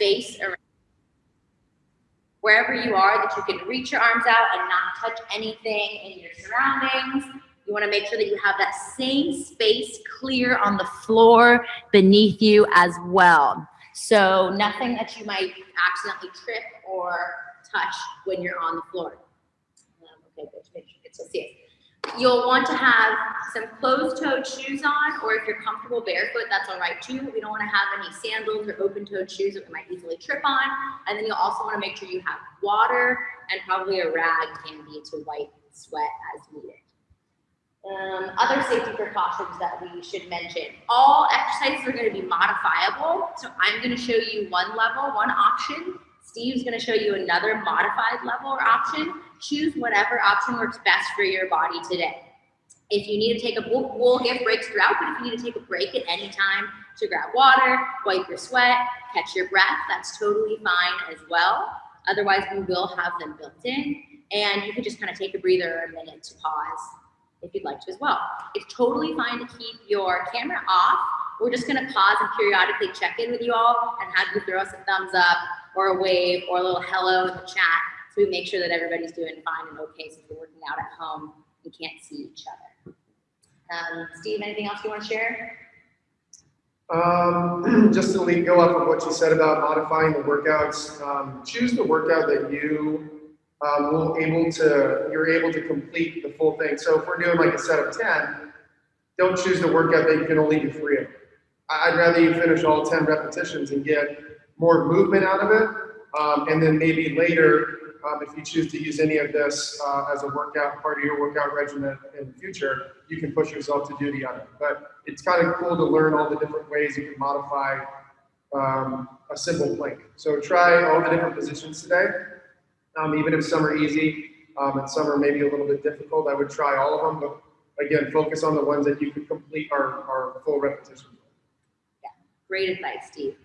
space around wherever you are that you can reach your arms out and not touch anything in your surroundings. You wanna make sure that you have that same space clear on the floor beneath you as well. So nothing that you might accidentally trip or touch when you're on the floor. Um, okay, good, make sure you can still see it. You'll want to have some closed-toed shoes on, or if you're comfortable barefoot, that's all right too. We don't want to have any sandals or open-toed shoes that we might easily trip on. And then you'll also want to make sure you have water and probably a rag handy to wipe and sweat as needed. Um, other safety precautions that we should mention. All exercises are going to be modifiable. So I'm going to show you one level, one option. Steve's going to show you another modified level or option. Choose whatever option works best for your body today. If you need to take a, we'll, we'll give breaks throughout, but if you need to take a break at any time to grab water, wipe your sweat, catch your breath, that's totally fine as well. Otherwise, we will have them built in. And you can just kind of take a breather or a minute to pause if you'd like to as well. It's totally fine to keep your camera off. We're just gonna pause and periodically check in with you all and have you throw us a thumbs up or a wave or a little hello in the chat we make sure that everybody's doing fine and okay since we're working out at home and can't see each other. Um, Steve, anything else you wanna share? Um, just to go off of what you said about modifying the workouts, um, choose the workout that you um, will able to, you're able to complete the full thing. So if we're doing like a set of 10, don't choose the workout that you can only do three of. I'd rather you finish all 10 repetitions and get more movement out of it. Um, and then maybe later, um, if you choose to use any of this uh, as a workout, part of your workout regimen in the future, you can push yourself to do the other. But it's kind of cool to learn all the different ways you can modify um, a simple plank. So try all the different positions today. Um, even if some are easy um, and some are maybe a little bit difficult, I would try all of them. But again, focus on the ones that you can complete our, our full repetition. Yeah, great advice, Steve.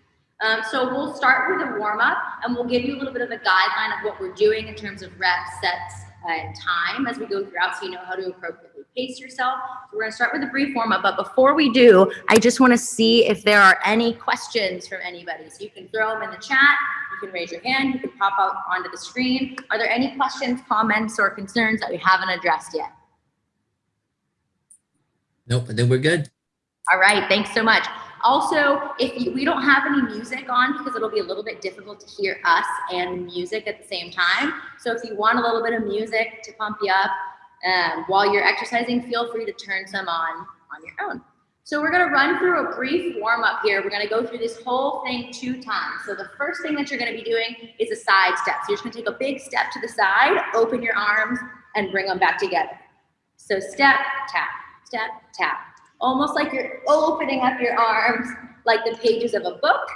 Um, so we'll start with a warm up and we'll give you a little bit of a guideline of what we're doing in terms of reps, sets, and time as we go throughout so you know how to appropriately pace yourself. So we're gonna start with a brief warm up, but before we do, I just wanna see if there are any questions from anybody. So you can throw them in the chat, you can raise your hand, you can pop out onto the screen. Are there any questions, comments, or concerns that we haven't addressed yet? Nope, then we're good. All right, thanks so much. Also, if you, we don't have any music on because it'll be a little bit difficult to hear us and music at the same time. So if you want a little bit of music to pump you up um, while you're exercising, feel free to turn some on on your own. So we're gonna run through a brief warm up here. We're gonna go through this whole thing two times. So the first thing that you're gonna be doing is a side step. So you're just gonna take a big step to the side, open your arms, and bring them back together. So step, tap, step, tap, almost like you're opening up your arms like the pages of a book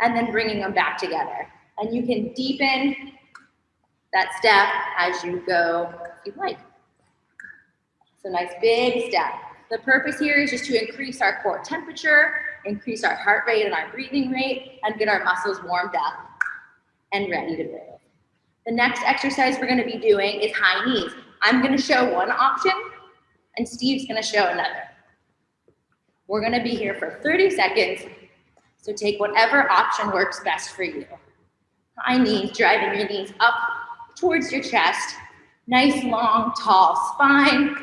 and then bringing them back together. And you can deepen that step as you go if you like. So nice big step. The purpose here is just to increase our core temperature, increase our heart rate and our breathing rate, and get our muscles warmed up and ready to move. The next exercise we're gonna be doing is high knees. I'm gonna show one option and Steve's gonna show another. We're gonna be here for 30 seconds, so take whatever option works best for you. High knees, driving your knees up towards your chest. Nice, long, tall spine,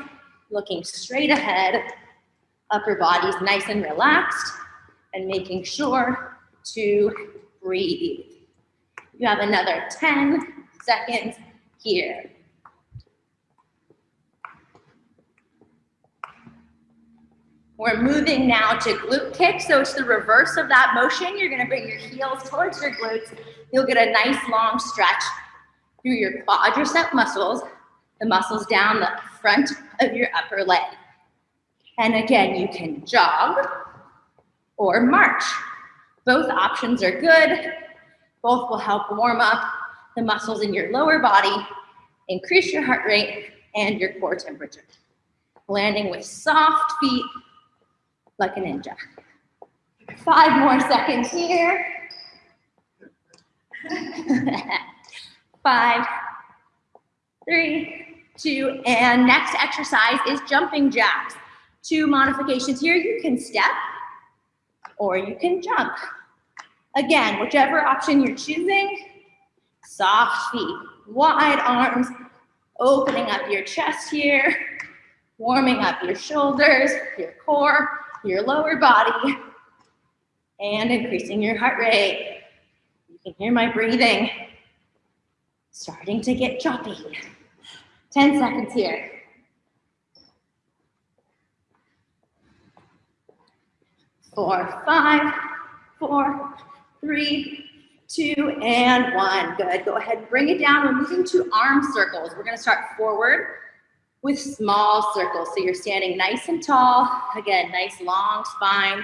looking straight ahead. Upper body's nice and relaxed, and making sure to breathe. You have another 10 seconds here. We're moving now to glute kick. So it's the reverse of that motion. You're gonna bring your heels towards your glutes. You'll get a nice long stretch through your quadricep muscles, the muscles down the front of your upper leg. And again, you can jog or march. Both options are good. Both will help warm up the muscles in your lower body, increase your heart rate and your core temperature. Landing with soft feet like a ninja. Five more seconds here. Five, three, two, and next exercise is jumping jacks. Two modifications here. You can step or you can jump. Again, whichever option you're choosing, soft feet, wide arms, opening up your chest here, warming up your shoulders, your core, your lower body, and increasing your heart rate. You can hear my breathing starting to get choppy. 10 seconds here. Four, five, four, three, two, and one. Good. Go ahead, bring it down. We're moving to arm circles. We're going to start forward with small circles. So you're standing nice and tall. Again, nice long spine.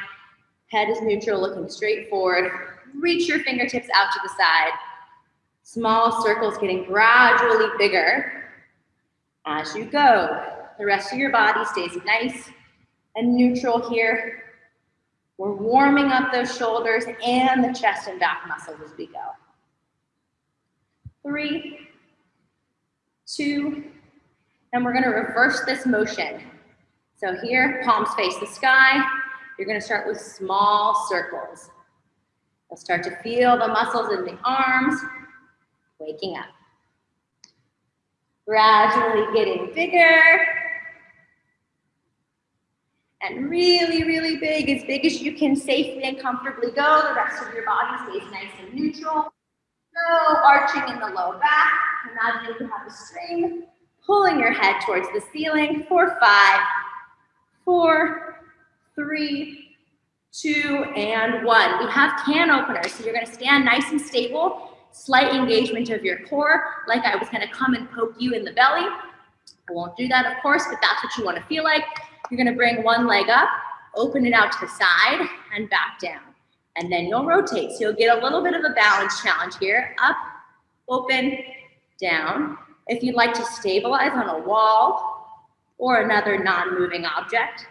Head is neutral, looking straight forward. Reach your fingertips out to the side. Small circles getting gradually bigger as you go. The rest of your body stays nice and neutral here. We're warming up those shoulders and the chest and back muscles as we go. Three, two, and we're gonna reverse this motion. So here, palms face the sky. You're gonna start with small circles. You'll start to feel the muscles in the arms, waking up. Gradually getting bigger, and really, really big, as big as you can safely and comfortably go. The rest of your body stays nice and neutral. No arching in the low back. Imagine you have a string pulling your head towards the ceiling for five, four, three, two, and one. We have can openers, so you're gonna stand nice and stable, slight engagement of your core, like I was gonna come and poke you in the belly. I won't do that, of course, but that's what you wanna feel like. You're gonna bring one leg up, open it out to the side, and back down. And then you'll rotate. So you'll get a little bit of a balance challenge here. Up, open, down. If you'd like to stabilize on a wall or another non-moving object,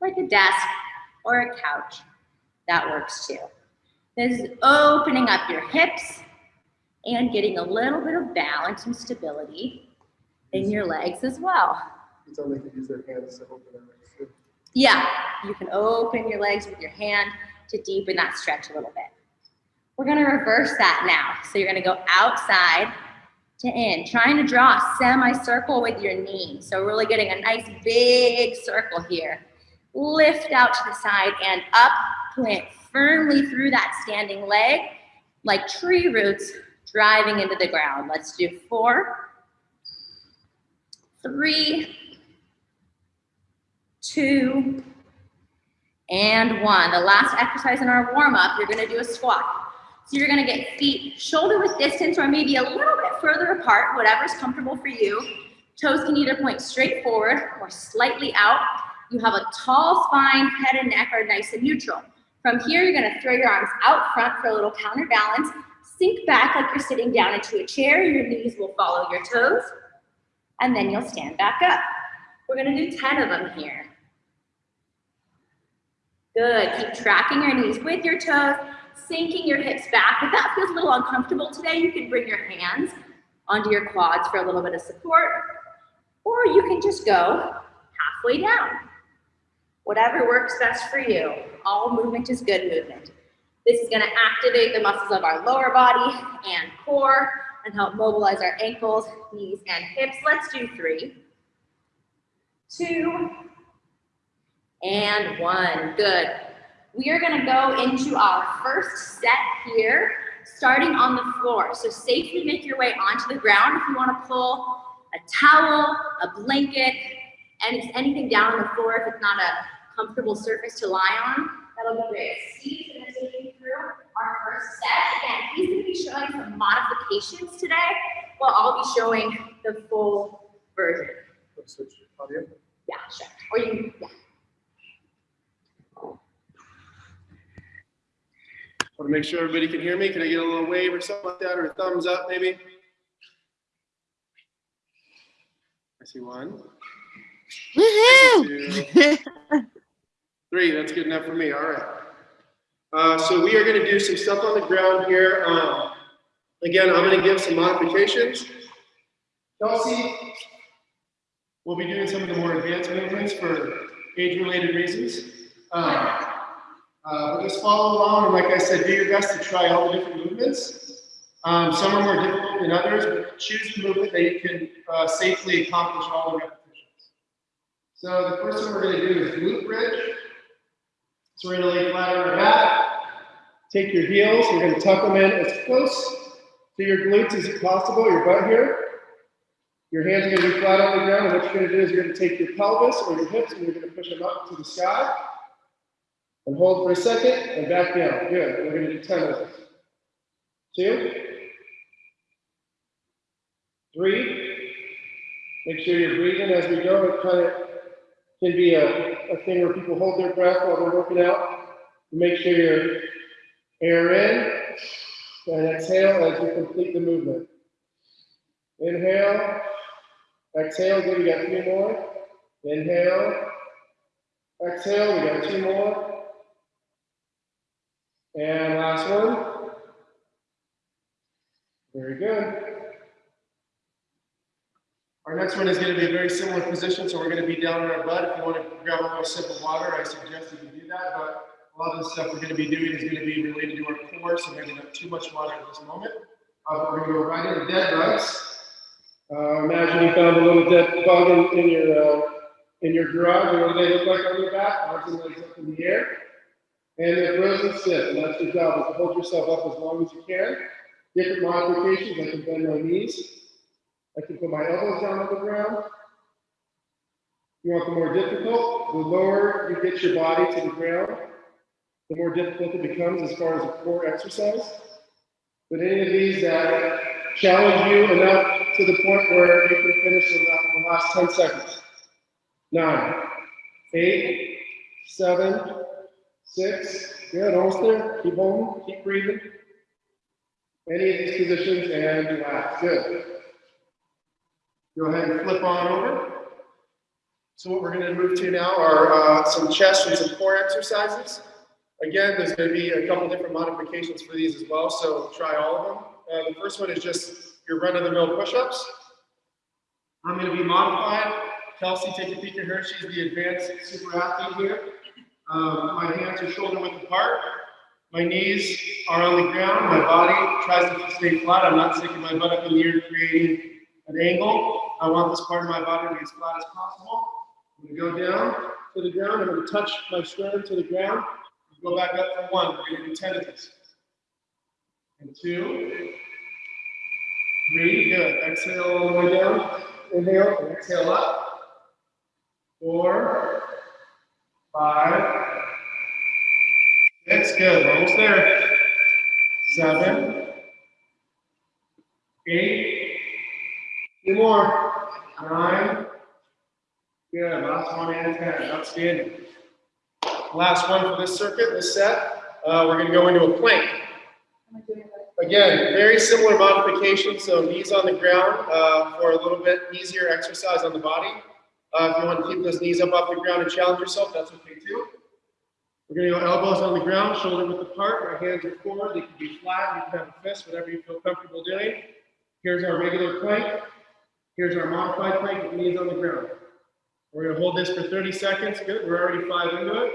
like a desk or a couch, that works too. This is opening up your hips and getting a little bit of balance and stability in your legs as well. Until they can use their hands to open their legs. too. Yeah, you can open your legs with your hand to deepen that stretch a little bit. We're gonna reverse that now. So you're gonna go outside to in, trying to draw a semicircle with your knee. So really getting a nice big circle here. Lift out to the side and up, plant firmly through that standing leg, like tree roots driving into the ground. Let's do four, three, two, and one. The last exercise in our warm up, you're gonna do a squat. So you're gonna get feet shoulder width distance or maybe a little bit further apart, whatever's comfortable for you. Toes can either point straight forward or slightly out. You have a tall spine, head and neck are nice and neutral. From here, you're gonna throw your arms out front for a little counterbalance. Sink back like you're sitting down into a chair. Your knees will follow your toes. And then you'll stand back up. We're gonna do 10 of them here. Good, keep tracking your knees with your toes, sinking your hips back. If that feels a little uncomfortable today, you can bring your hands onto your quads for a little bit of support, or you can just go halfway down. Whatever works best for you. All movement is good movement. This is gonna activate the muscles of our lower body and core and help mobilize our ankles, knees, and hips. Let's do three, two, and one. Good. We are gonna go into our first set here, starting on the floor. So safely make your way onto the ground. If you wanna pull a towel, a blanket, and anything down on the floor if it's not a comfortable surface to lie on, that'll be great. Steve's gonna take you through our first set. Again, he's gonna be showing some modifications today, while I'll be showing the full version. Oh, audio. Yeah, sure. Or you, yeah. Want to make sure everybody can hear me? Can I get a little wave or something like that, or a thumbs up maybe? I see one. Woohoo! Three, that's good enough for me, all right. Uh, so we are gonna do some stuff on the ground here. Um, again, I'm gonna give some modifications. Kelsey will be doing some of the more advanced movements for age-related reasons. Um, uh, we're just follow along, and like I said, do your best to try all the different movements. Um, some are more difficult than others, but choose the movement that you can uh, safely accomplish all the repetitions. So the first one we're going to do is glute bridge. So we're going to lay flat on our back. Take your heels, you're going to tuck them in as close to your glutes as possible, your butt here. Your hands are going to be flat on the ground, and what you're going to do is you're going to take your pelvis or your hips and you're going to push them up to the sky. And hold for a second and back down. Good. We're going to do 10 of those. Two. Three. Make sure you're breathing as we go. It kind of can be a, a thing where people hold their breath while they're working out. Make sure you're air in and exhale as you complete the movement. Inhale. Exhale. Good. We got three more. Inhale. Exhale. We got two more. And last one. Very good. Our next one is going to be a very similar position, so we're going to be down on our butt. If you want to grab a little sip of water, I suggest you do that. But a lot of the stuff we're going to be doing is going to be related to our core, so maybe not too much water at this moment. Uh, we're going to go right into dead bugs. Uh, imagine you found a little dead bug in, in your uh, in your garage. And what do they look like on your back? Arms and legs up in the air. And they're frozen stiff, and that's your job, is to hold yourself up as long as you can. Different modifications, I can bend my knees. I can put my elbows down on the ground. You want the more difficult, the lower you get your body to the ground, the more difficult it becomes as far as a core exercise. But any of these that challenge you enough to the point where you can finish in in the last 10 seconds. Nine, eight, seven, six, good, almost there. Keep holding, keep breathing. Any of these positions and relax, good. Go ahead and flip on over. So what we're gonna move to now are uh, some chest and some core exercises. Again, there's gonna be a couple different modifications for these as well, so try all of them. Uh, the first one is just your run-of-the-mill push-ups. I'm gonna be modified. Kelsey, take a peek at her. She's the advanced super athlete here. Um, my hands are shoulder width apart. My knees are on the ground. My body tries to stay flat. I'm not sticking my butt up in the air, creating an angle. I want this part of my body to be as flat as possible. I'm gonna go down to the ground. I'm gonna touch my sternum to the ground. Go back up for one. We're gonna do 10 of these. And two. Three, good. Exhale all the way down. Inhale exhale up. Four, five, six, good. Almost there. Seven, eight, two more. Nine, good. Last one and ten. Outstanding. Last one for this circuit, this set. Uh, we're going to go into a plank. Again, very similar modification. So knees on the ground uh, for a little bit easier exercise on the body. Uh, if you want to keep those knees up off the ground and challenge yourself, that's okay too. We're going to go elbows on the ground, shoulder width apart. Our hands are forward. They can be flat. You can have a fist, whatever you feel comfortable doing. Here's our regular plank. Here's our modified plank with knees on the ground. We're going to hold this for 30 seconds. Good. We're already five into it.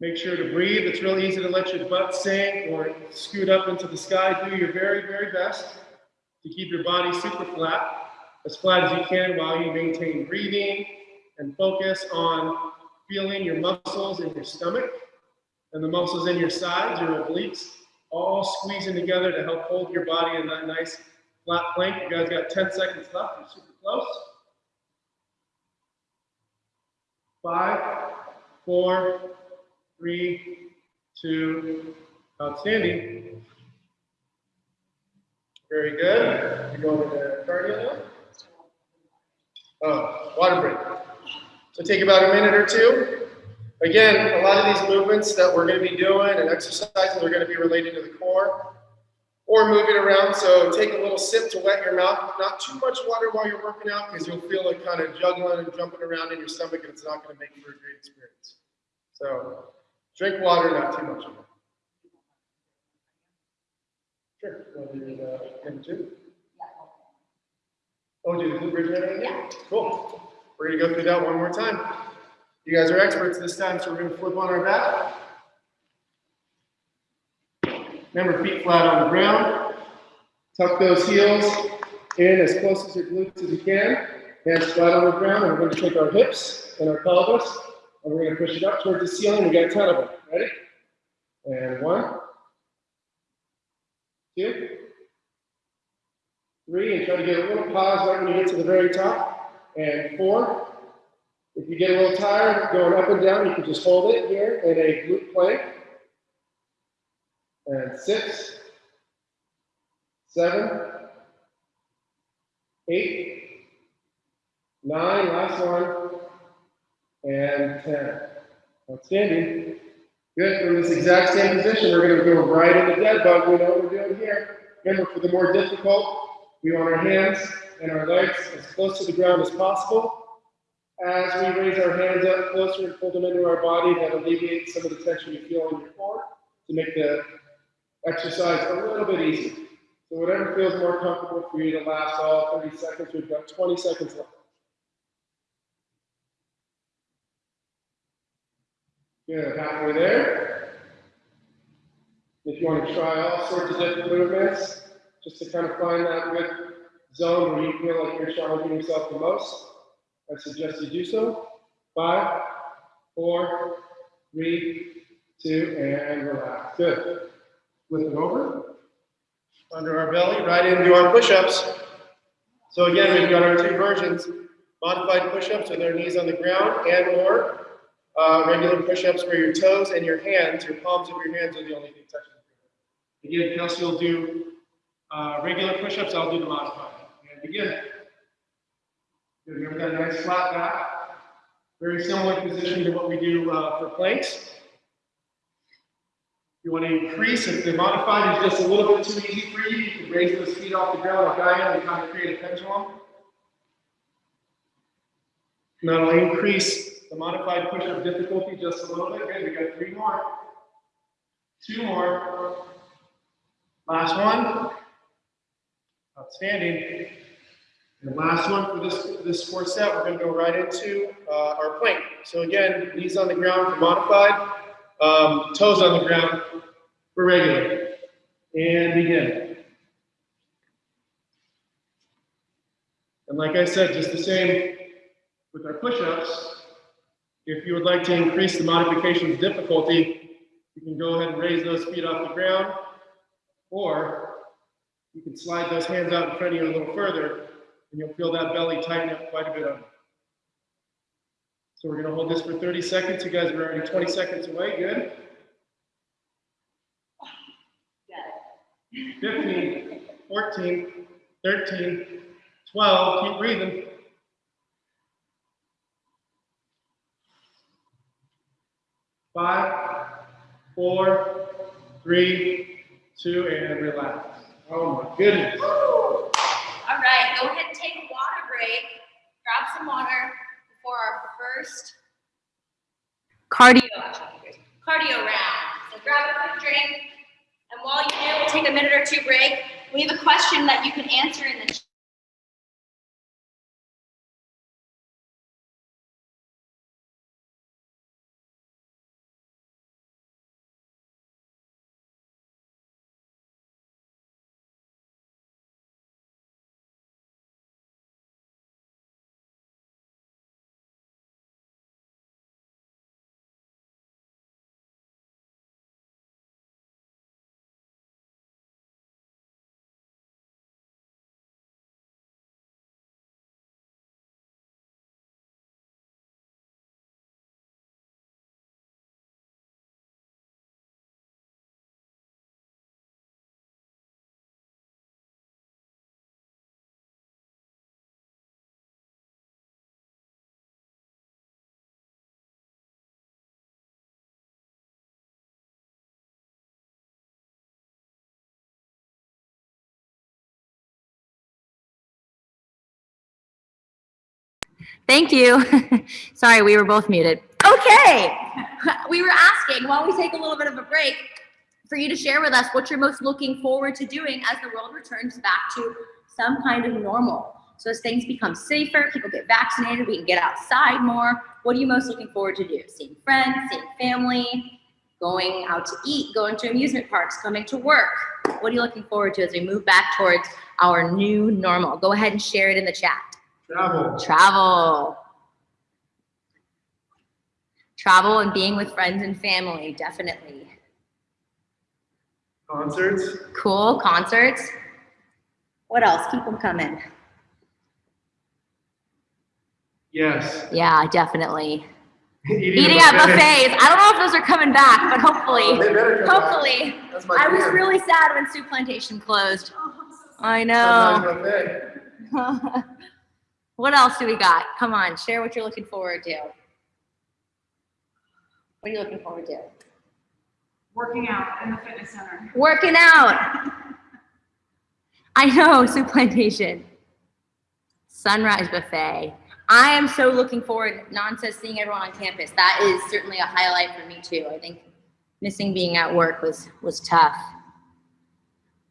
Make sure to breathe. It's real easy to let your butt sink or scoot up into the sky. Do your very, very best to keep your body super flat, as flat as you can while you maintain breathing and focus on feeling your muscles in your stomach and the muscles in your sides, your obliques, all squeezing together to help hold your body in that nice flat plank. You guys got 10 seconds left. You're super close. Five, four, three, two, outstanding. Very good. You're going to cardio now. Oh, water break. So take about a minute or two. Again, a lot of these movements that we're going to be doing and exercises are going to be related to the core or moving around. So take a little sip to wet your mouth. Not too much water while you're working out because you'll feel it kind of juggling and jumping around in your stomach and it's not going to make for a great experience. So drink water, not too much of it. Uh, sure. Want to do, uh, number two? Oh, do the glute bridge right again? Yeah. Cool. We're gonna go through that one more time. You guys are experts this time, so we're gonna flip on our back. Remember, feet flat on the ground. Tuck those heels in as close as your glutes as you can. Hands flat on the ground, and we're going to take our hips and our pelvis, and we're going to push it up towards the ceiling. We got a ton of them. Ready? And one, two, three, and try to get a little pause right when you get to the very top. And four. If you get a little tired going up and down, you can just hold it here in a glute plank. And six, seven, eight, nine, last one, and 10. Outstanding. Good. From this exact same position, we're going to go right into dead bug. We know what we're doing here. Remember, for the more difficult, we want our hands and our legs as close to the ground as possible. As we raise our hands up closer and pull them into our body, that alleviates some of the tension you feel in your core to make the exercise a little bit easier. So whatever feels more comfortable for you to last all 30 seconds, we've got 20 seconds left. Good, halfway there. If you want to try all sorts of different movements, just to kind of find that good zone where you feel like you're challenging yourself the most, I suggest you do so. Five, four, three, two, and relax. Good. Flip it over. Under our belly, right into our push-ups. So again, we've got our two versions. Modified push-ups with our knees on the ground and or uh, regular push-ups where your toes and your hands, your palms of your hands are the only thing touching. Again, Kelsey will do uh, regular push-ups, I'll do the modified. And begin. Good, remember that nice flat back. Very similar position to what we do uh, for planks. You want to increase, if the modified is just a little bit too easy for you, you can raise those feet off the ground like I am and kind of create a pendulum. And that'll increase the modified push-up difficulty just a little bit. Good, we got three more. Two more. Last one. Outstanding. And last one for this, this fourth set, we're going to go right into uh, our plank. So again, knees on the ground for modified, um, toes on the ground for regular. And begin. And like I said, just the same with our push-ups. If you would like to increase the modification's difficulty, you can go ahead and raise those feet off the ground, or you can slide those hands out in front of you a little further, and you'll feel that belly tighten up quite a bit on So we're gonna hold this for 30 seconds. You guys are already 20 seconds away, good? 15, 14, 13, 12, keep breathing. Five, four, three, two, and relax. Oh my goodness. All right, go ahead and take a water break. Grab some water before our first cardio cardio round. So grab a quick drink. And while you do, we'll take a minute or two break. We have a question that you can answer in the Thank you. Sorry, we were both muted. Okay. We were asking while we take a little bit of a break for you to share with us what you're most looking forward to doing as the world returns back to some kind of normal. So as things become safer, people get vaccinated, we can get outside more. What are you most looking forward to do? Seeing friends, seeing family, going out to eat, going to amusement parks, coming to work. What are you looking forward to as we move back towards our new normal? Go ahead and share it in the chat. Travel. Travel. Travel and being with friends and family, definitely. Concerts. Cool, concerts. What else? Keep them coming. Yes. Yeah, definitely. Eating, Eating at buffets. I don't know if those are coming back, but hopefully, back. hopefully. I was really sad when Soup Plantation closed. I Sunrise know. what else do we got? Come on, share what you're looking forward to. What are you looking forward to? Working out in the fitness center. Working out. I know, Soup Plantation. Sunrise Buffet. I am so looking forward, Nan says, seeing everyone on campus. That is certainly a highlight for me too. I think missing being at work was was tough.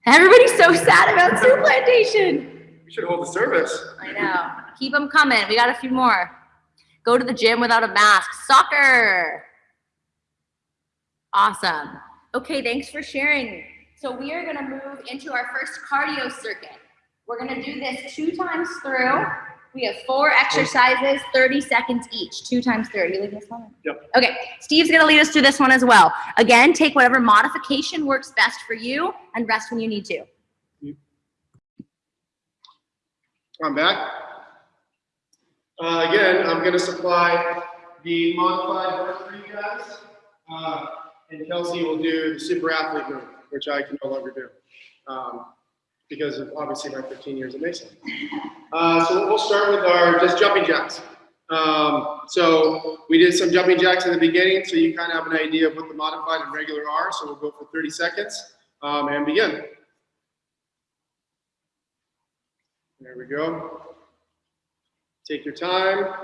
Everybody's so sad about Soup Plantation. We should hold the service. I know. Keep them coming. We got a few more. Go to the gym without a mask. Soccer. Awesome. Okay, thanks for sharing. So we are gonna move into our first cardio circuit. We're gonna do this two times through. We have four exercises, 30 seconds each, two times 30. You leaving this one? Yep. Okay, Steve's gonna lead us through this one as well. Again, take whatever modification works best for you and rest when you need to. I'm back. Uh, again, I'm going to supply the modified work for you guys. Uh, and Kelsey will do the super athlete move, which I can no longer do. Um, because of obviously my 15 years at Mason. Uh, so we'll start with our just jumping jacks. Um, so we did some jumping jacks in the beginning, so you kind of have an idea of what the modified and regular are. So we'll go for 30 seconds um, and begin. There we go. Take your time.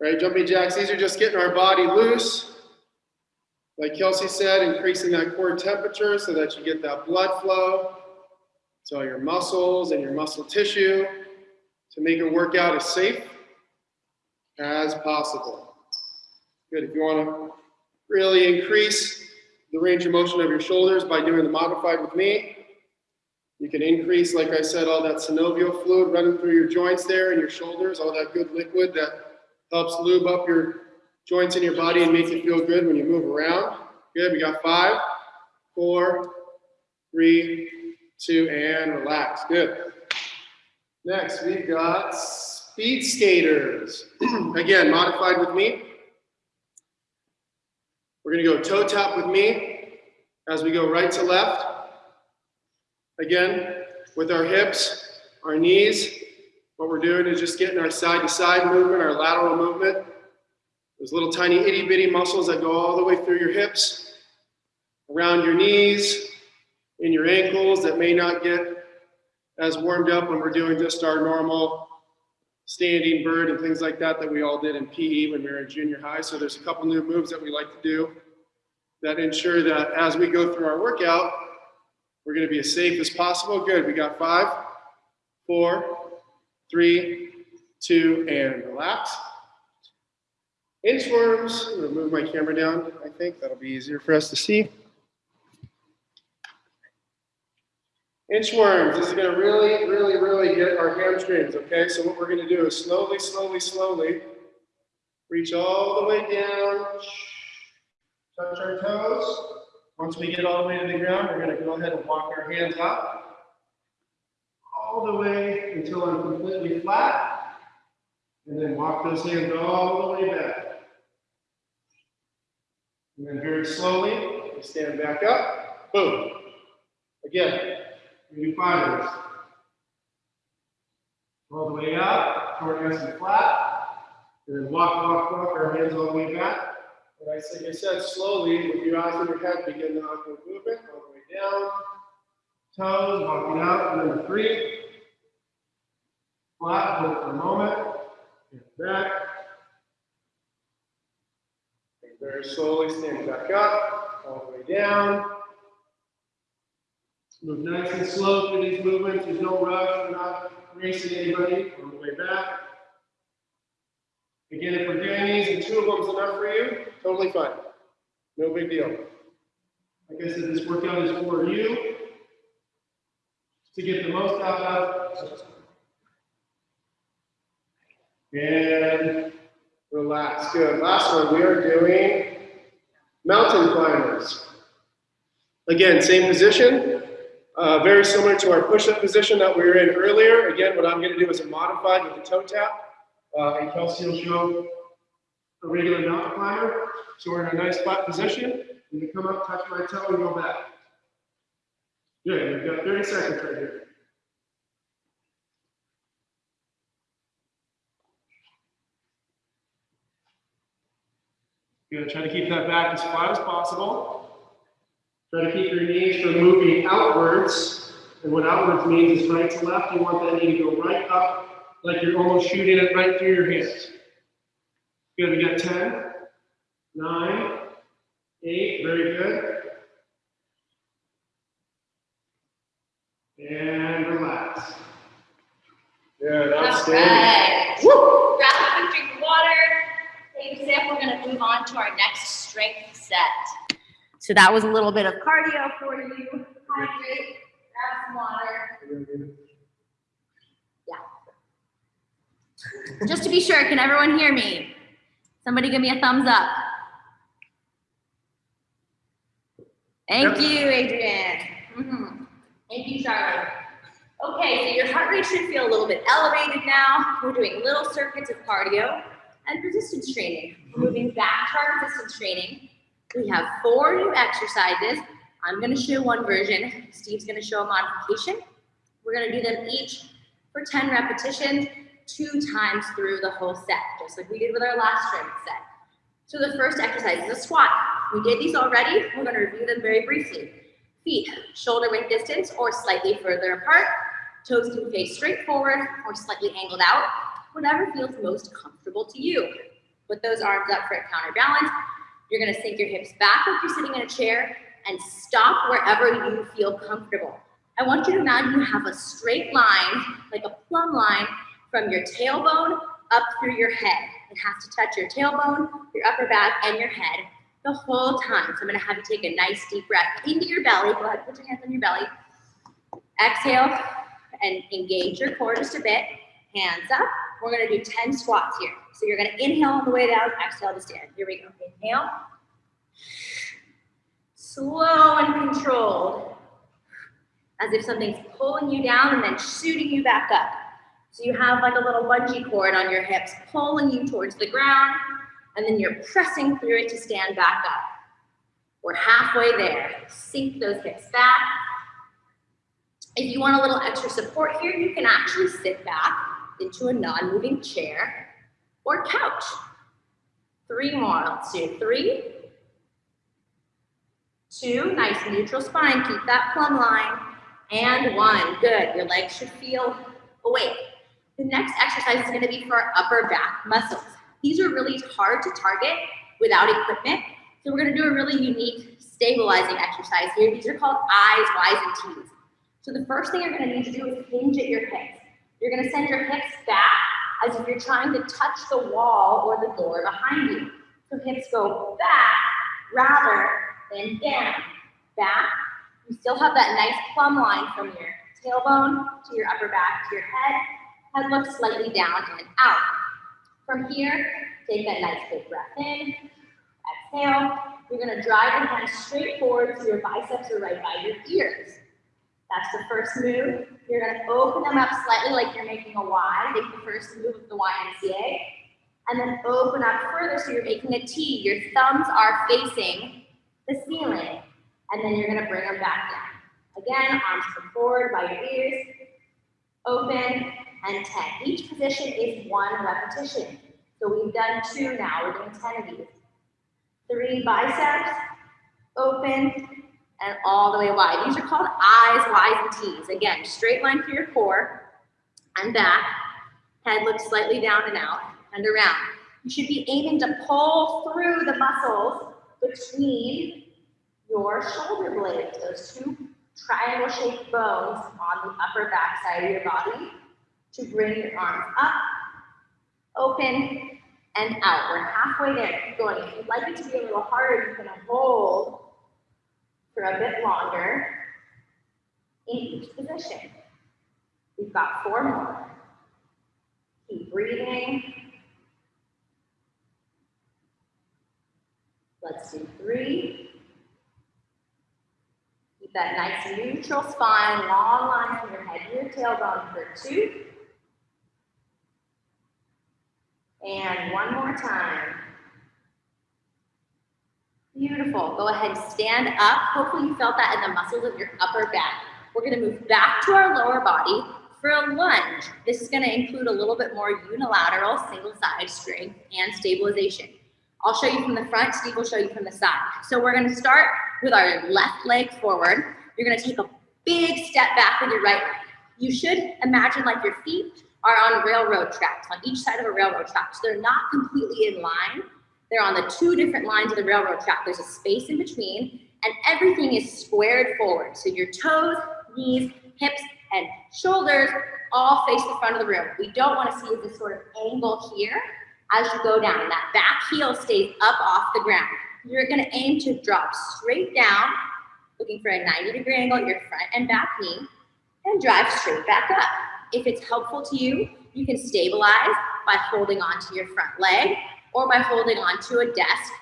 Right, jumping jacks, these are just getting our body loose. Like Kelsey said, increasing that core temperature so that you get that blood flow to all your muscles and your muscle tissue to make a workout as safe as possible. Good, if you wanna really increase the range of motion of your shoulders by doing the modified with me, you can increase, like I said, all that synovial fluid running through your joints there and your shoulders, all that good liquid that helps lube up your joints in your body and make you feel good when you move around. Good, we got five, four, three, two, and relax. Good. Next, we've got speed skaters. Again, modified with me. We're gonna go toe tap with me as we go right to left. Again, with our hips, our knees, what we're doing is just getting our side to side movement, our lateral movement. Those little tiny itty bitty muscles that go all the way through your hips, around your knees, in your ankles that may not get as warmed up when we're doing just our normal standing bird and things like that that we all did in PE when we were in junior high. So there's a couple new moves that we like to do that ensure that as we go through our workout, we're gonna be as safe as possible. Good, we got five, four, three, two, and relax. Inchworms, I'm gonna move my camera down, I think that'll be easier for us to see. Inchworms, this is gonna really, really, really get our hamstrings, okay? So what we're gonna do is slowly, slowly, slowly, reach all the way down, touch our toes. Once we get all the way to the ground, we're gonna go ahead and walk our hands up all the way until I'm completely flat, and then walk those hands all the way back. And then very slowly, stand back up, boom. Again, we do five. All the way up, short, nice and flat. And then walk, walk, walk, our hands all the way back. Like I said, slowly, with your eyes on your head, begin the awkward movement, all the way down. Toes, walking out, and then three. Flat, hold for a moment. And back. And very slowly, stand back up, all the way down. Move nice and slow through these movements. There's no rush. We're not racing anybody on the way back. Again, if we're doing these and two of them's enough for you, totally fine. No big deal. Like I said, this workout is for you to get the most out of. And relax. Good. Last one, we are doing mountain climbers. Again, same position, uh, very similar to our push-up position that we were in earlier. Again, what I'm going to do is a modified with the toe tap. Uh, and Kelsey will show a regular mountain climber. So we're in a nice flat position. And you come up, touch my toe, and go back. Good. You've got 30 seconds right here. Good. Try to keep that back as flat as possible. Try to keep your knees from moving outwards. And what outwards means is right to left. You want that knee to go right up, like you're almost shooting it right through your hands. Good. We got 10, 9, 8. Very good. And relax. Good. Outstanding. Alright. Woo! Grab a quick drink of water. Take a sip. We're gonna move on to our next strength set. So that was a little bit of cardio for you. Hydrate, grab some water. Just to be sure, can everyone hear me? Somebody give me a thumbs up. Thank Yep. you, Adrian. Mhm. Thank you, Charlotte. Okay, so your heart rate should feel a little bit elevated now. We're doing little circuits of cardio and resistance training. We're moving back to our resistance training. We have four new exercises. I'm gonna show one version. Steve's gonna show a modification. We're gonna do them each for 10 repetitions, two times through the whole set, just like we did with our last strength set. So the first exercise is a squat. We did these already. We're gonna review them very briefly. Feet shoulder width distance or slightly further apart. Toes can face straight forward or slightly angled out, whatever feels most comfortable to you. Put those arms up for a counterbalance. You're gonna sink your hips back like you're sitting in a chair and stop wherever you feel comfortable. I want you to imagine you have a straight line, like a plumb line, from your tailbone up through your head. It has to touch your tailbone, your upper back, and your head the whole time. So I'm gonna have you take a nice deep breath into your belly. Go ahead, put your hands on your belly. Exhale and engage your core just a bit. Hands up. We're gonna do 10 squats here. So you're gonna inhale on the way down, exhale to stand. Here we go. Inhale. Slow and controlled. As if something's pulling you down and then shooting you back up. So you have like a little bungee cord on your hips pulling you towards the ground, and then you're pressing through it to stand back up. We're halfway there. Sink those hips back. If you want a little extra support here, you can actually sit back into a non-moving chair or couch. Three more. Let's do three, two, nice neutral spine. Keep that plumb line. And one. Good. Your legs should feel awake. The next exercise is going to be for our upper back muscles. These are really hard to target without equipment. So we're going to do a really unique stabilizing exercise here. These are called I's, Y's, and T's. So the first thing you're going to need to do is hinge at your hips. You're going to send your hips back as if you're trying to touch the wall or the door behind you. So hips go back rather than down. Back. You still have that nice plumb line from your tailbone to your upper back to your head. Head looks slightly down and out. From here, take that nice big breath in. Exhale. You're going to drive your hands straight forward so your biceps are right by your ears. That's the first move. You're going to open them up slightly like you're making a Y. Make the first move of the YMCA. And then open up further so you're making a T. Your thumbs are facing the ceiling. And then you're going to bring them back down. Again, arms come forward by your ears. Open and 10. Each position is one repetition. So we've done two now. We're doing 10 of these. Three biceps, open, and all the way wide. These are called I's, Y's, and T's. Again, straight line through your core and back. Head looks slightly down and out and around. You should be aiming to pull through the muscles between your shoulder blades, those two triangle shaped bones on the upper back side of your body. To bring your arms up, open, and out. We're halfway there. Keep going. If you'd like it to be a little harder, you can hold for a bit longer in each position. We've got four more. Keep breathing. Let's do three. Keep that nice neutral spine, long line from your head to your tailbone for two. And one more time. Beautiful. Go ahead stand up. Hopefully you felt that in the muscles of your upper back. We're gonna move back to our lower body for a lunge. This is gonna include a little bit more unilateral single side strength and stabilization. I'll show you from the front, Steve will show you from the side. So we're gonna start with our left leg forward. You're gonna take a big step back with your right leg. You should imagine like your feet are on railroad tracks, on each side of a railroad track. So they're not completely in line. They're on the two different lines of the railroad track. There's a space in between and everything is squared forward. So your toes, knees, hips, and shoulders all face the front of the room. We don't wanna see this sort of angle here as you go down. That back heel stays up off the ground. You're gonna aim to drop straight down, looking for a 90 degree angle at your front and back knee, and drive straight back up. If it's helpful to you, you can stabilize by holding onto your front leg or by holding onto a desk,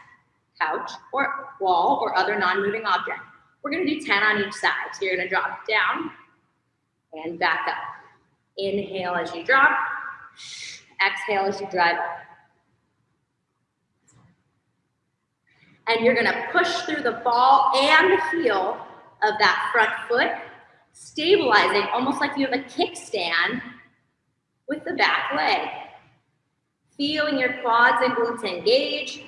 couch, or wall or other non-moving object. We're gonna do 10 on each side. So you're gonna drop down and back up. Inhale as you drop, exhale as you drive up. And you're gonna push through the ball and the heel of that front foot stabilizing almost like you have a kickstand with the back leg. Feeling your quads and glutes engage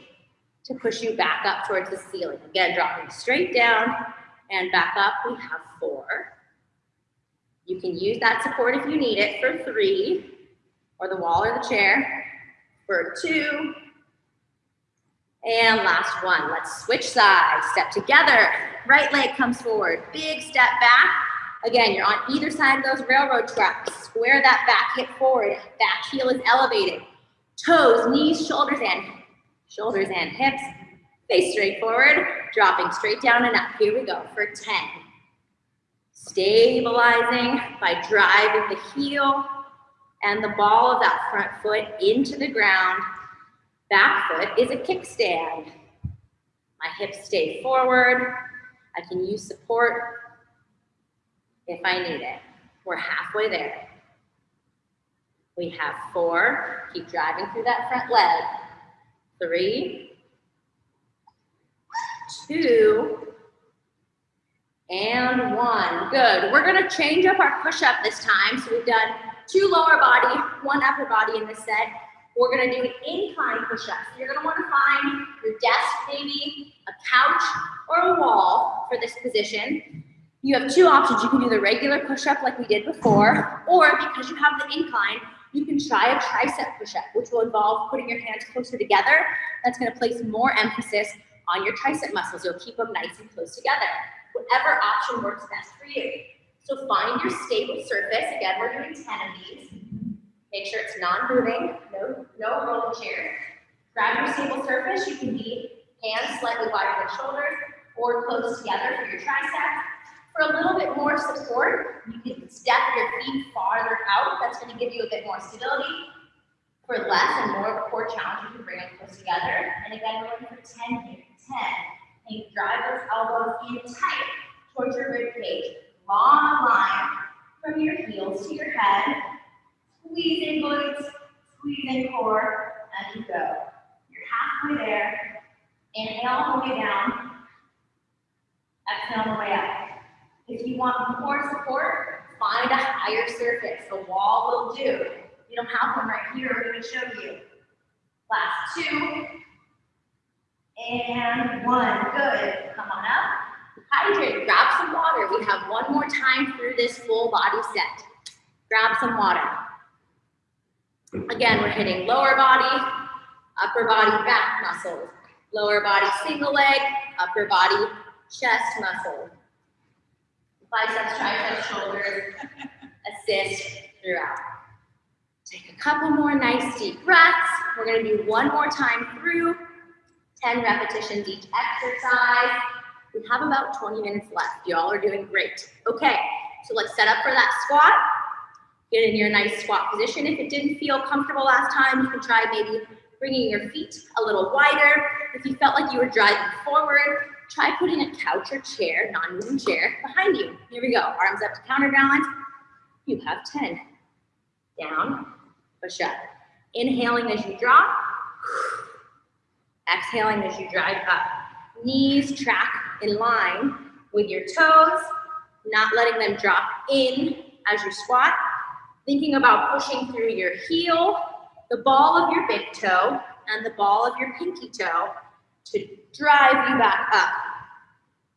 to push you back up towards the ceiling. Again, dropping straight down and back up. We have four. You can use that support if you need it for three, or the wall or the chair for two. And last one, let's switch sides, step together. Right leg comes forward, big step back, Again, you're on either side of those railroad tracks. Square that back hip forward. Back heel is elevated. Toes, knees, shoulders, and shoulders and hips. Face straight forward, dropping straight down and up. Here we go for 10. Stabilizing by driving the heel and the ball of that front foot into the ground. Back foot is a kickstand. My hips stay forward. I can use support if I need it. We're halfway there. We have four. Keep driving through that front leg. Three, two, and one. Good. We're going to change up our push-up this time. So we've done two lower body, one upper body in this set. We're going to do an incline push-up. So you're going to want to find your desk, maybe a couch or a wall for this position. You have two options. You can do the regular push-up like we did before, or because you have the incline, you can try a tricep push-up, which will involve putting your hands closer together. That's gonna place more emphasis on your tricep muscles. You'll keep them nice and close together. Whatever option works best for you. So find your stable surface. Again, we're doing 10 of these. Make sure it's non-moving, no, no rolling chair. Grab your stable surface. You can be hands slightly wider than shoulders or close together for your triceps. For a little bit more support, you can step your feet farther out. That's going to give you a bit more stability. For less and more core challenge, you can bring them close together. And again, we're looking for 10 here. 10. And drive those elbows in tight towards your rib cage. Long line from your heels to your head. Squeezing glutes, squeezing core, and you go. You're halfway there. Inhale all the way down. Exhale all the way up. If you want more support, find a higher surface. The wall will do. You don't have one right here, I'm gonna show you. Last two. And one, good. Come on up. Hydrate, grab some water. We have one more time through this full body set. Grab some water. Again, we're hitting lower body, upper body back muscles. Lower body single leg, upper body chest muscle biceps, triceps, shoulders, assist throughout. Take a couple more nice deep breaths. We're gonna do one more time through, 10 repetitions each exercise. We have about 20 minutes left. Y'all are doing great. Okay, so let's set up for that squat. Get in your nice squat position. If it didn't feel comfortable last time, you can try maybe bringing your feet a little wider. If you felt like you were driving forward, try putting a couch or chair, non-moving chair, behind you. Here we go. Arms up to counterbalance. You have 10. Down, push up. Inhaling as you drop. Exhaling as you drive up. Knees track in line with your toes, not letting them drop in as you squat. Thinking about pushing through your heel, the ball of your big toe, and the ball of your pinky toe to drive you back up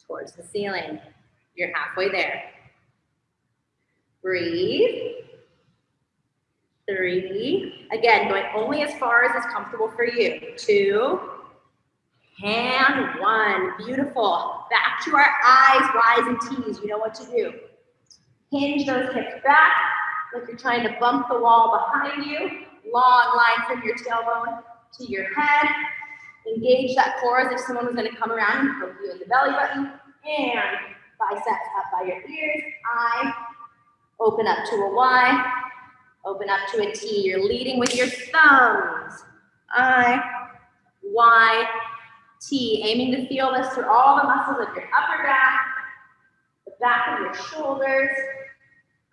towards the ceiling. You're halfway there. Breathe. Three. Again, going only as far as is comfortable for you. Two. And one. Beautiful. Back to our eyes, rise and tease. You know what to do. Hinge those hips back like you're trying to bump the wall behind you. Long line from your tailbone to your head. Engage that core as if someone was going to come around and poke you in the belly button. And biceps up by your ears. I open up to a Y. Open up to a T. You're leading with your thumbs. I, Y, T. Aiming to feel this through all the muscles of your upper back, the back of your shoulders.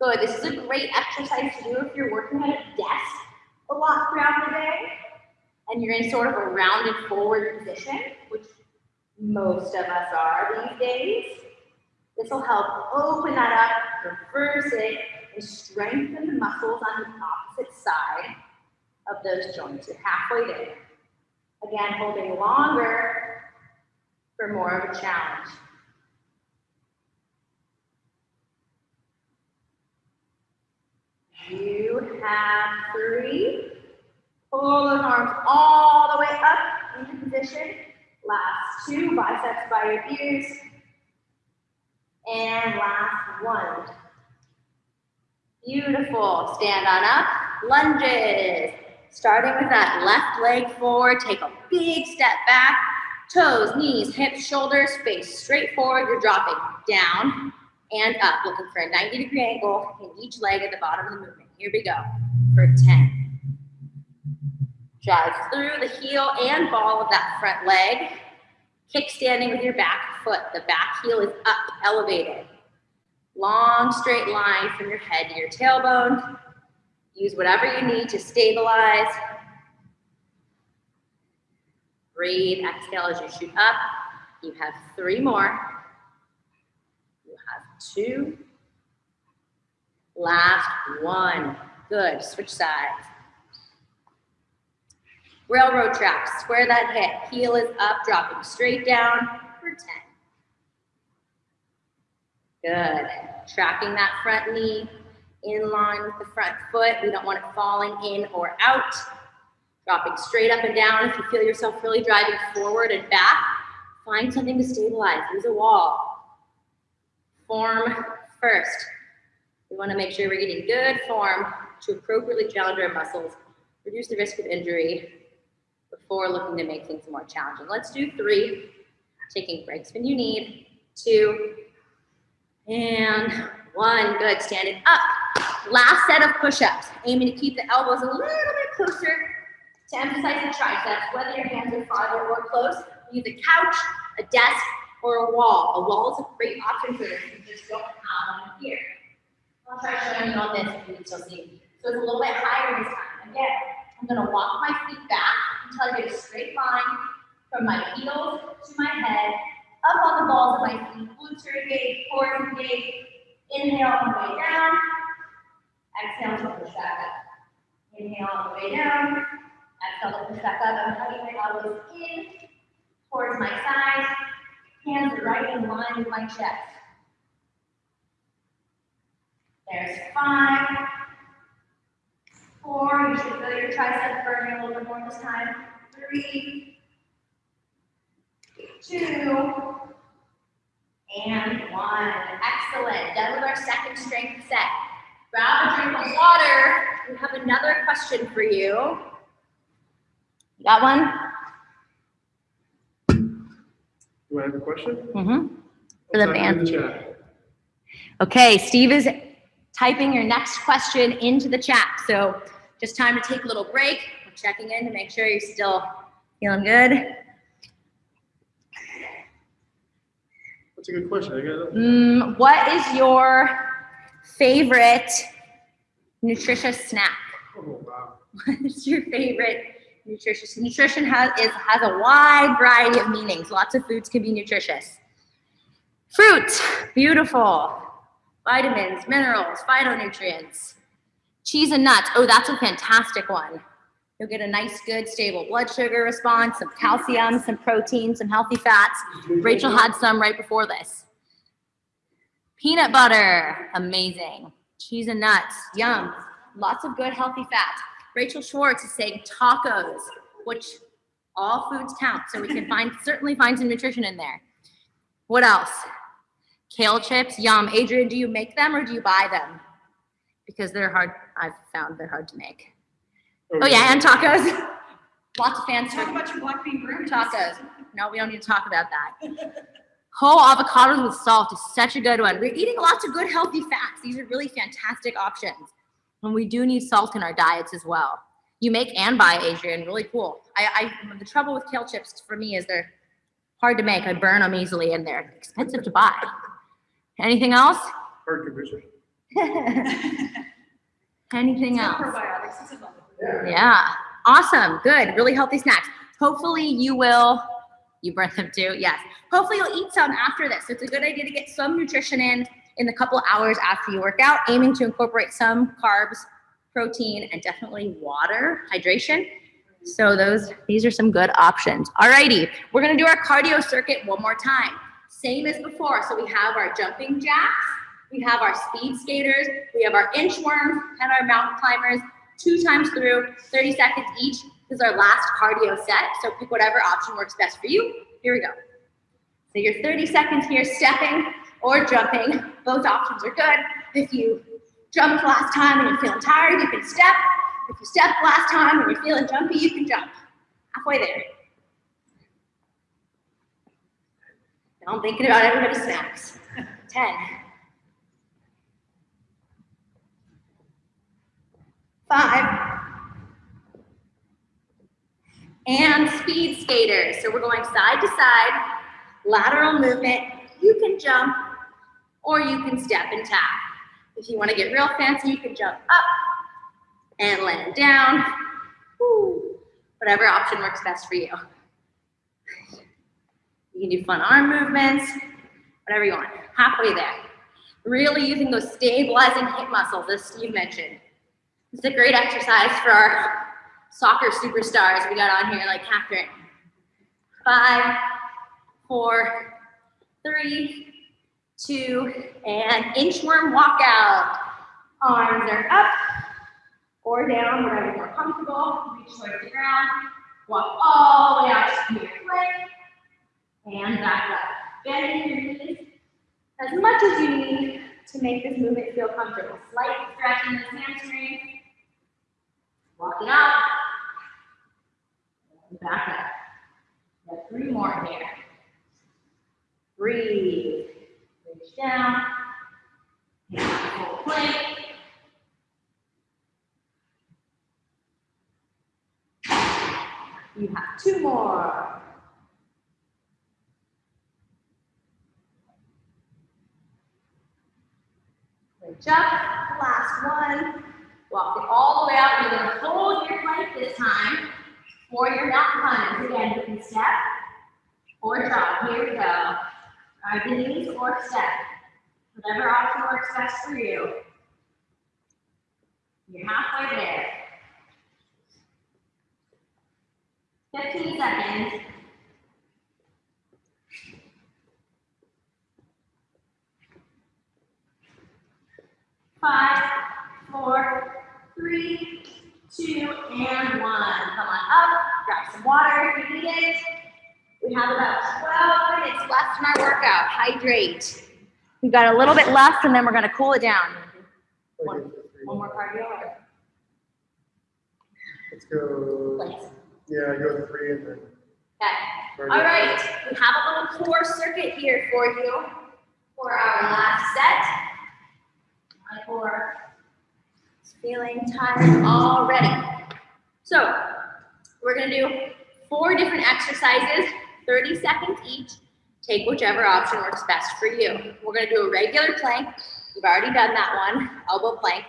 Good. This is a great exercise to do if you're working at a desk a lot throughout the day and you're in sort of a rounded forward position, which most of us are these days. This will help open that up, reverse it, and strengthen the muscles on the opposite side of those joints. You're halfway there. Again, holding longer for more of a challenge. You have three. Pull those arms all the way up into position. Last two, biceps by your ears. And last one. Beautiful. Stand on up. Lunges. Starting with that left leg forward. Take a big step back. Toes, knees, hips, shoulders, face straight forward. You're dropping down and up, looking for a 90 degree angle in each leg at the bottom of the movement. Here we go for 10. Drive through the heel and ball of that front leg. Kick standing with your back foot. The back heel is up, elevated. Long straight line from your head to your tailbone. Use whatever you need to stabilize. Breathe, exhale as you shoot up. You have three more. You have two. Last one. Good. Switch sides. Railroad tracks. Square that hip. Heel is up, dropping straight down for 10. Good. Tracking that front knee in line with the front foot. We don't want it falling in or out. Dropping straight up and down. If you feel yourself really driving forward and back, find something to stabilize. Use a wall. Form first. We want to make sure we're getting good form to appropriately challenge our muscles, reduce the risk of injury before looking to make things more challenging. Let's do three, taking breaks when you need, two, and one. Good, standing up. Last set of push-ups, aiming to keep the elbows a little bit closer to emphasize the triceps, whether your hands are farther or close. Use a couch, a desk, or a wall. A wall is a great option for this. You just don't have one here. I'll try showing you on this if you can still see. So it's a little bit higher this time. Again, I'm gonna walk my feet back until I get a straight line from my heels to my head, up on the balls of my feet, glutes are engaged, core is engaged. Inhale on the way down. Exhale to push back up. Inhale on the way down. Exhale to push back up. I'm hugging my elbows in towards my side. Hands are right in line with my chest. There's five. Four, you should feel your triceps burning a little bit more this time. Three, two, and one. Excellent. Done with our second strength set. grab a drink of water. We have another question for you. Got one? Do I have a question? Mm-hmm. For the band. in the chat. Okay, Steve is typing your next question into the chat. So just time to take a little break. We're checking in to make sure you're still feeling good. That's a good question. Mm, what is your favorite nutritious snack? Oh, wow. What is your favorite nutritious? Nutrition has is has a wide variety of meanings. Lots of foods can be nutritious. Fruit, beautiful. Vitamins, minerals, phytonutrients. Cheese and nuts. Oh, that's a fantastic one. You'll get a nice, good, stable blood sugar response, some calcium, some protein, some healthy fats. Rachel had some right before this. Peanut butter, amazing. Cheese and nuts, yum. Lots of good, healthy fats. Rachel Schwartz is saying tacos, which all foods count, so we can find certainly find some nutrition in there. What else? Kale chips, yum. Adrian, do you make them or do you buy them? Because they're hard. I've found they're hard to make. Oh, oh yeah, and tacos. Lots of fans Talk about your black bean burritos. tacos. No, we don't need to talk about that. Whole avocados with salt is such a good one. We're eating lots of good healthy fats. These are really fantastic options. And we do need salt in our diets as well. You make and buy, Adrian, really cool. I, I the trouble with kale chips for me is they're hard to make. I burn them easily and they're expensive to buy. Anything else? Hard condition. Anything It's else? Probiotics. It's. Yeah. Awesome. Good. Really healthy snacks. Hopefully you will, you burn them too. Yes. Hopefully you'll eat some after this. So it's a good idea to get some nutrition in in the couple hours after you work out, aiming to incorporate some carbs, protein, and definitely water, hydration. So those, these are some good options. Alrighty. We're going to do our cardio circuit one more time. Same as before. So we have our jumping jacks. We have our speed skaters. We have our inchworms and our mountain climbers two times through, 30 seconds each. This is our last cardio set. So pick whatever option works best for you. Here we go. So your 30 seconds here, stepping or jumping. Both options are good. If you jumped last time and you're feeling tired, you can step. If you stepped last time and you're feeling jumpy, you can jump. Halfway there. I'm thinking about everybody's snacks. 10. Five. And speed skaters. So we're going side to side, lateral movement. You can jump or you can step and tap. If you want to get real fancy, you can jump up and land down. Whatever option works best for you. You can do fun arm movements, whatever you want. Halfway there. Really using those stabilizing hip muscles, as Steve mentioned. It's a great exercise for our soccer superstars we got on here, like Catherine. Five, four, three, two, and inchworm walkout. Arms are up or down, whatever you're comfortable. Reach towards the ground. Walk all the way out to your plank. And back up. Bending your knees as much as you need to make this movement feel comfortable. Slight stretch in the hamstrings. Walk it out. And back up. Got three more here. Breathe. Reach down. Full plank. You have two more. Reach up, last one. Walk it all the way out. You're gonna hold your plank this time for your mountain climbers. Again, you can step or jog. Here we go. The knees or step. Whatever option works best for you. You're halfway there. 15 seconds. Five, four, three, two, and one. Come on up, grab some water if you need it. We have about 12 minutes left in our workout. Hydrate. We've got a little bit left and then we're gonna cool it down. One, One more cardio Let's go, planks? yeah, go three and then. Okay. All right, we have a little core circuit here for you for our last set. My core feeling tired already. So we're gonna do four different exercises, 30 seconds each. Take whichever option works best for you. We're gonna do a regular plank. We've already done that one, elbow plank.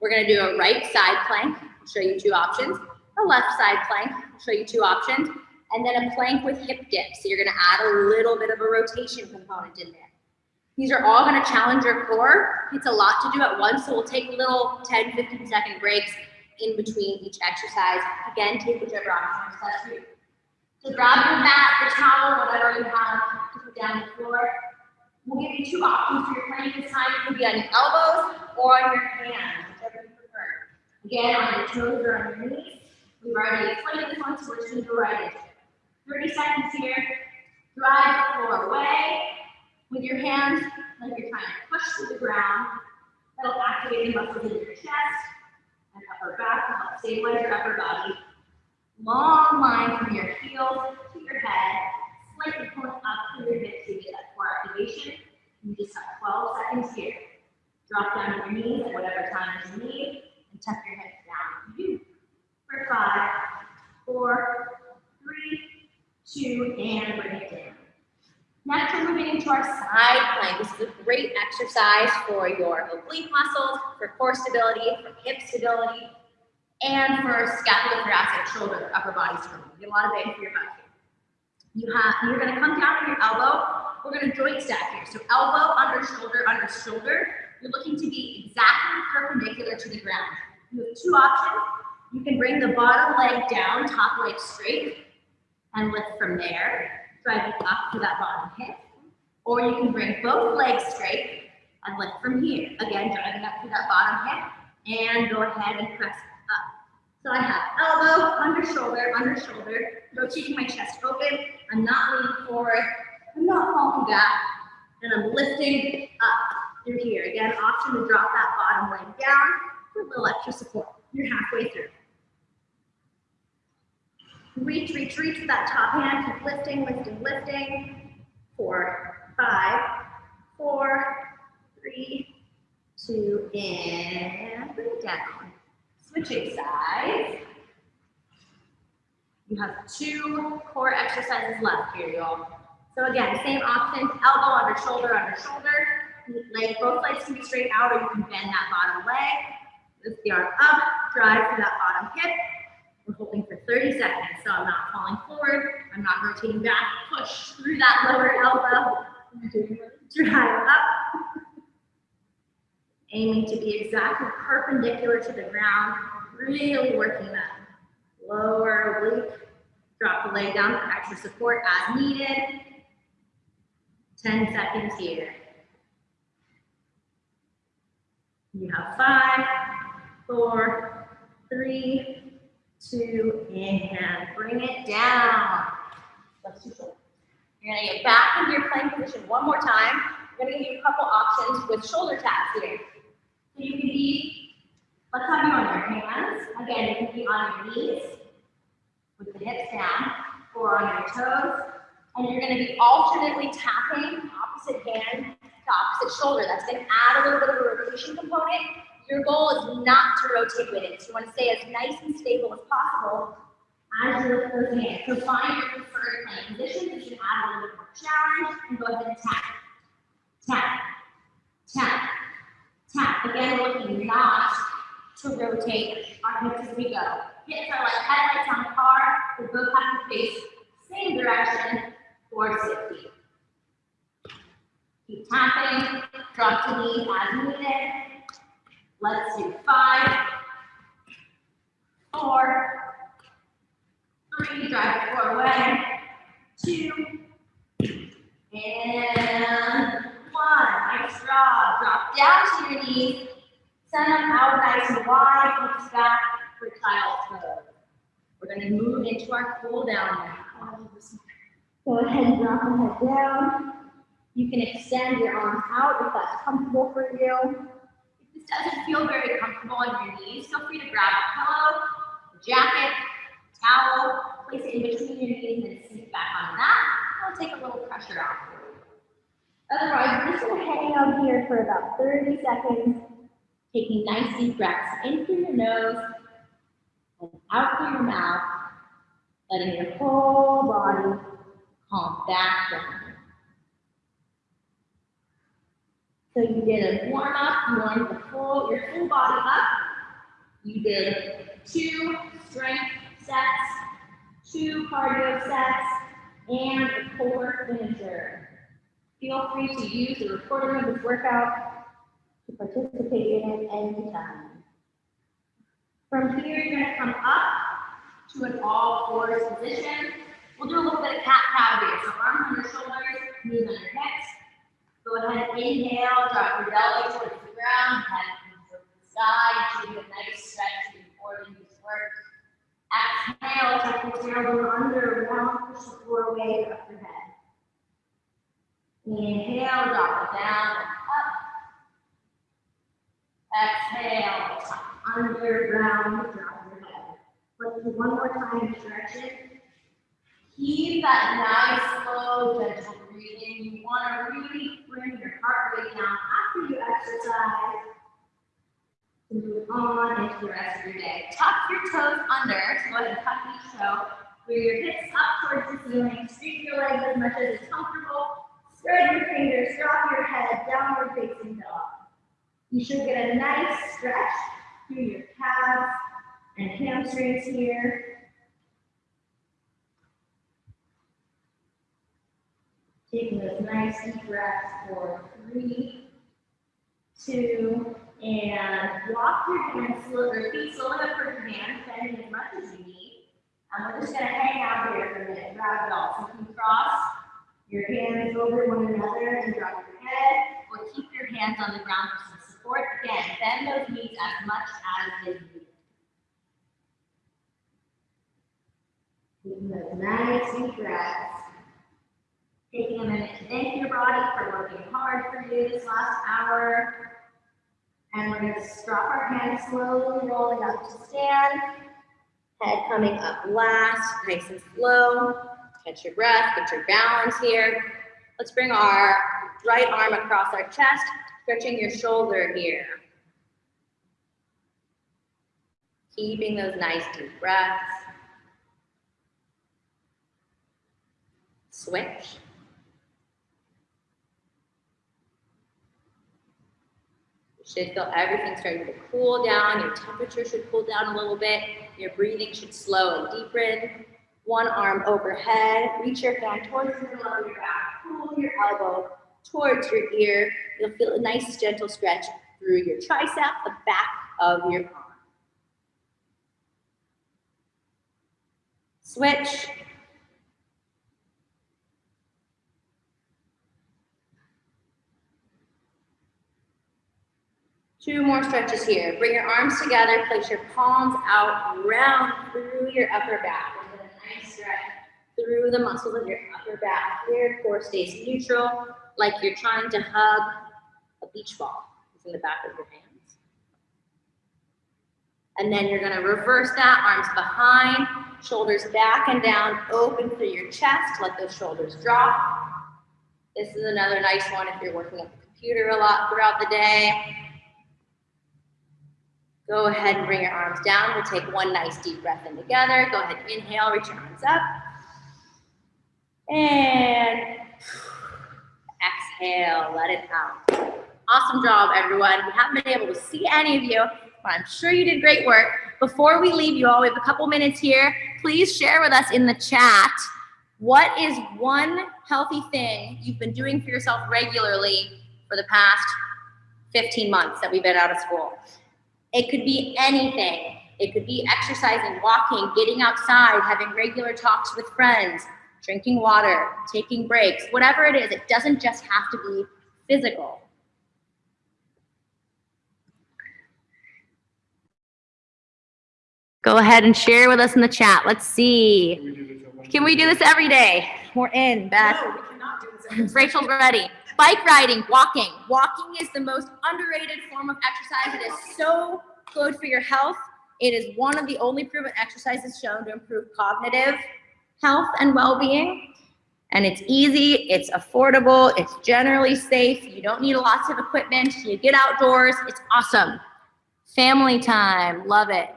We're gonna do a right side plank. I'll show you two options. A left side plank. I'll show you two options and then a plank with hip dips. So you're gonna add a little bit of a rotation component in there. These are all gonna challenge your core. It's a lot to do at once, so we'll take little 10, 15 second breaks in between each exercise. Again, take whichever option works you. So grab your mat, your towel, whatever you have to put down the floor. We'll give you two options for your plank this time. It can be on your elbows or on your hands, whichever you prefer. Again, on your toes or on your knees. We've already explained this one, so we're just gonna go right it. 30 seconds here. Drive the floor away with your hands like you're trying to push to the ground. That'll activate the muscles in your chest and upper back to help stabilize your upper body. Long line from your heels to your head, slightly pulling up through your hips to get that core activation. You just have 12 seconds here. Drop down to your knees at whatever time you need and tuck your hips down. You for five, four, three, two, and bring it down. Next, we're moving into our side plank. This is a great exercise for your oblique muscles, for core stability, for hip stability, and for scapulothoracic shoulder, upper body stability. You get a lot of bang for your here. You have, you're gonna come down on your elbow. We're gonna joint stack here. So elbow, under shoulder, under shoulder. You're looking to be exactly perpendicular to the ground. You have two options. You can bring the bottom leg down, top leg straight, and lift from there, driving up to that bottom hip. Or you can bring both legs straight and lift from here. Again, driving up to that bottom hip, and go ahead and press up. So I have elbow, under shoulder, under shoulder, rotating my chest open. I'm not leaning forward, I'm not falling back, and I'm lifting up through here. Again, option to drop that bottom leg down for a little extra support. You're halfway through. Reach, reach, reach with that top hand. Keep lifting, lifting, lifting. Four, five, four, three, two, and bring down. Switching sides. You have two core exercises left here, y'all. So again, same options, elbow under shoulder, under shoulder. Leg, both legs can be straight out or you can bend that bottom leg. Lift the arm up, drive to that bottom hip. We're holding 30 seconds, so I'm not falling forward, I'm not rotating back, push through that lower elbow. Drive up. Aiming to be exactly perpendicular to the ground, really working that lower oblique. Drop the leg down for extra support as needed. 10 seconds here. You have five, four, three, two, and bring it down. You're gonna get back into your plank position one more time. We're gonna give you a couple options with shoulder taps here. So you can be, let's have you on your hands. Again, you can be on your knees with the hips down or on your toes. And you're gonna be alternately tapping opposite hand to opposite shoulder. That's gonna add a little bit of a rotation component. Your goal is not to rotate with it. So you wanna stay as nice and stable as possible as you lift those hands. So find your preferred plank position. You should add a little bit more challenge and go ahead and tap. Tap, tap, tap. Again, looking not to rotate our hips as we go. Hips are like headlights on a car. We both have to face same direction for safety. Keep tapping, drop to knees as needed. Let's do five, four, three, drive floor away, two, and one. Nice job. Drop down to your knees, send them out nice and wide, hips back for child pose. We're gonna move into our cool down now. Go ahead and drop the head down. You can extend your arms out if that's comfortable for you. Doesn't feel very comfortable on your knees, feel free to grab a pillow, jacket, towel, place it in between your knees and sink back on that. It'll take a little pressure off. Otherwise, just gonna hang out here for about 30 seconds, taking nice deep breaths in through your nose and out through your mouth, letting your whole body calm back down. So you did a warm up, you warmed the full, your full body up. You did two strength sets, two cardio sets, and a core finisher. Feel free to use the recording of this workout to participate in it anytime. From here, you're gonna come up to an all fours position. We'll do a little bit of cat cow here. So arms on your shoulders, knees on your hips. Go ahead, inhale, drop your belly towards the ground, head towards the side, do a nice stretch before you work. Exhale, tuck your tailbone under, round, push the floor away, up your head. Inhale, drop it down and up. Exhale, tuck under, round, drop your head. Let's do one more time, stretch it. Keep that nice, slow, gentle breathing. You want to really bring your heart rate down after you exercise. Move on into the rest of your day. Tuck your toes under. So go ahead and tuck each toe. Bring your hips up towards the ceiling. Streak your legs as much as is comfortable. Spread your fingers, drop your head, downward facing dog. You should get a nice stretch through your calves and hamstrings here. Taking those nice deep breaths for three, two, and walk your hands, slow, your feet slowly up for your hands, bending as much as you need. And we're just gonna hang out here for a minute, grab it all. So you can cross your hands over one another and drop your head, or keep your hands on the ground for some support. Again, bend those knees as much as is needed. Taking those nice deep breaths. Taking a minute to thank your body for working hard for you this last hour. And we're gonna drop our hands slowly rolling up to stand. Head coming up last, nice and slow. Catch your breath, get your balance here. Let's bring our right arm across our chest, stretching your shoulder here. Keeping those nice deep breaths. Switch. You should feel everything starting to cool down. Your temperature should cool down a little bit. Your breathing should slow and deepen. One arm overhead. Reach your hand towards the middle of your back. Pull your elbow towards your ear. You'll feel a nice gentle stretch through your tricep, the back of your arm. Switch. Two more stretches here. Bring your arms together, place your palms out, round through your upper back. Then a nice stretch through the muscles of your upper back. Here, core stays neutral, like you're trying to hug a beach ball. It's in the back of your hands. And then you're gonna reverse that, arms behind, shoulders back and down, open through your chest, let those shoulders drop. This is another nice one if you're working at the computer a lot throughout the day. Go ahead and bring your arms down. We'll take one nice deep breath in together. Go ahead, inhale, reach your arms up. And exhale, let it out. Awesome job, everyone. We haven't been able to see any of you, but I'm sure you did great work. Before we leave you all, we have a couple minutes here. Please share with us in the chat what is one healthy thing you've been doing for yourself regularly for the past 15 months that we've been out of school. It could be anything. It could be exercising, walking, getting outside, having regular talks with friends, drinking water, taking breaks, whatever it is. It doesn't just have to be physical. Go ahead and share with us in the chat. Let's see. Can we do this every day? We're in, Beth. No, we cannot do this. Rachel's ready. Bike riding, walking. Walking is the most underrated form of exercise. It is so good for your health. It is one of the only proven exercises shown to improve cognitive health and well-being. And it's easy, it's affordable, it's generally safe. You don't need lots of equipment. You get outdoors, it's awesome. Family time, love it.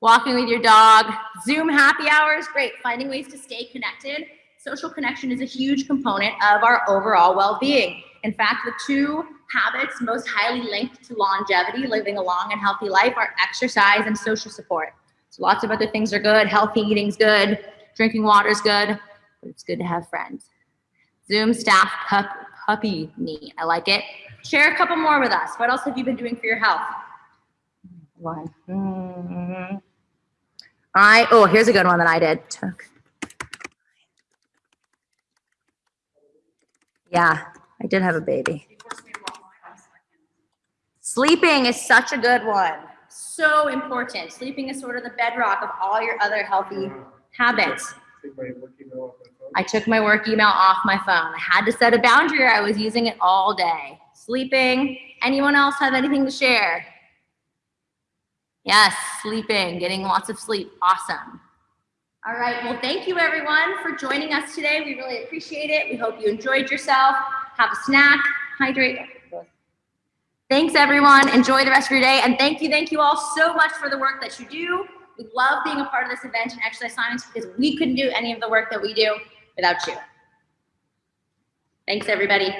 Walking with your dog, Zoom happy hours, great. Finding ways to stay connected. Social connection is a huge component of our overall well-being. In fact, the two habits most highly linked to longevity, living a long and healthy life, are exercise and social support. So lots of other things are good. Healthy eating's good. Drinking water's good. But it's good to have friends. Zoom staff pup, puppy me. I like it. Share a couple more with us. What else have you been doing for your health? One. Mm. I, oh, here's a good one that I did. Took. Yeah, I did have a baby. Sleeping is such a good one. So important. Sleeping is sort of the bedrock of all your other healthy habits. I took my work email off my phone. I had to set a boundary I was using it all day. Sleeping. Anyone else have anything to share? Yes, sleeping, getting lots of sleep. Awesome. All right. Well, thank you everyone for joining us today. We really appreciate it. We hope you enjoyed yourself. Have a snack, hydrate. Thanks everyone. Enjoy the rest of your day. And thank you, thank you all so much for the work that you do. We love being a part of this event and exercise science because we couldn't do any of the work that we do without you. Thanks, everybody.